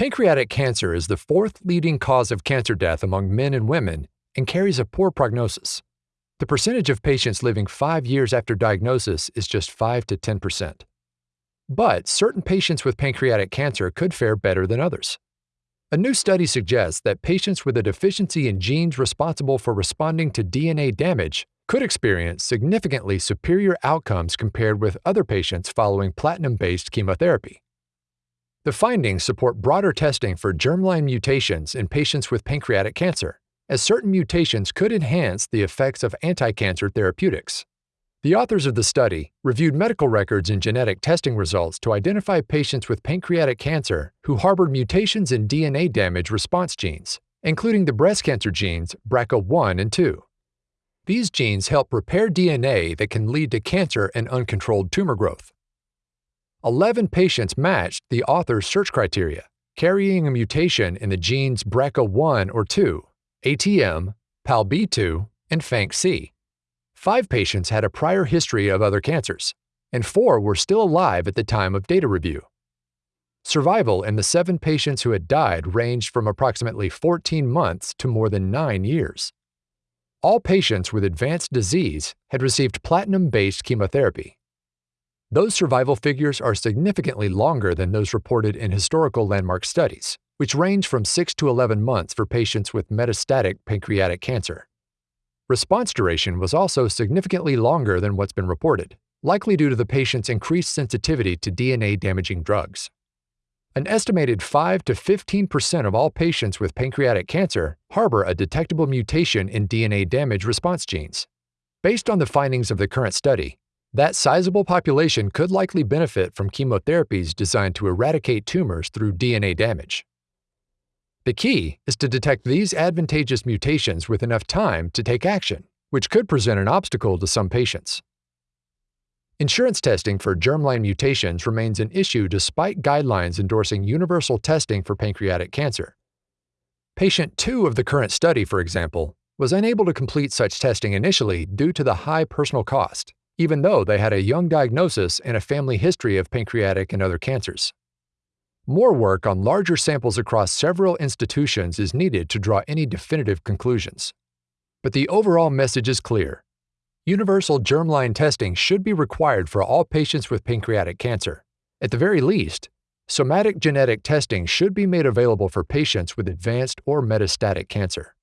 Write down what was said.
Pancreatic cancer is the fourth leading cause of cancer death among men and women and carries a poor prognosis. The percentage of patients living five years after diagnosis is just 5 to 10%. But certain patients with pancreatic cancer could fare better than others. A new study suggests that patients with a deficiency in genes responsible for responding to DNA damage could experience significantly superior outcomes compared with other patients following platinum based chemotherapy. The findings support broader testing for germline mutations in patients with pancreatic cancer, as certain mutations could enhance the effects of anti-cancer therapeutics. The authors of the study reviewed medical records and genetic testing results to identify patients with pancreatic cancer who harbored mutations in DNA damage response genes, including the breast cancer genes BRCA1 and 2. These genes help repair DNA that can lead to cancer and uncontrolled tumor growth. 11 patients matched the author's search criteria, carrying a mutation in the genes BRCA1 or 2, ATM, PALB2, and FANCC. Five patients had a prior history of other cancers, and four were still alive at the time of data review. Survival in the seven patients who had died ranged from approximately 14 months to more than nine years. All patients with advanced disease had received platinum based chemotherapy. Those survival figures are significantly longer than those reported in historical landmark studies, which range from 6 to 11 months for patients with metastatic pancreatic cancer. Response duration was also significantly longer than what's been reported, likely due to the patient's increased sensitivity to DNA damaging drugs. An estimated 5 to 15% of all patients with pancreatic cancer harbor a detectable mutation in DNA damage response genes. Based on the findings of the current study, that sizable population could likely benefit from chemotherapies designed to eradicate tumors through DNA damage. The key is to detect these advantageous mutations with enough time to take action, which could present an obstacle to some patients. Insurance testing for germline mutations remains an issue despite guidelines endorsing universal testing for pancreatic cancer. Patient 2 of the current study, for example, was unable to complete such testing initially due to the high personal cost even though they had a young diagnosis and a family history of pancreatic and other cancers. More work on larger samples across several institutions is needed to draw any definitive conclusions. But the overall message is clear. Universal germline testing should be required for all patients with pancreatic cancer. At the very least, somatic genetic testing should be made available for patients with advanced or metastatic cancer.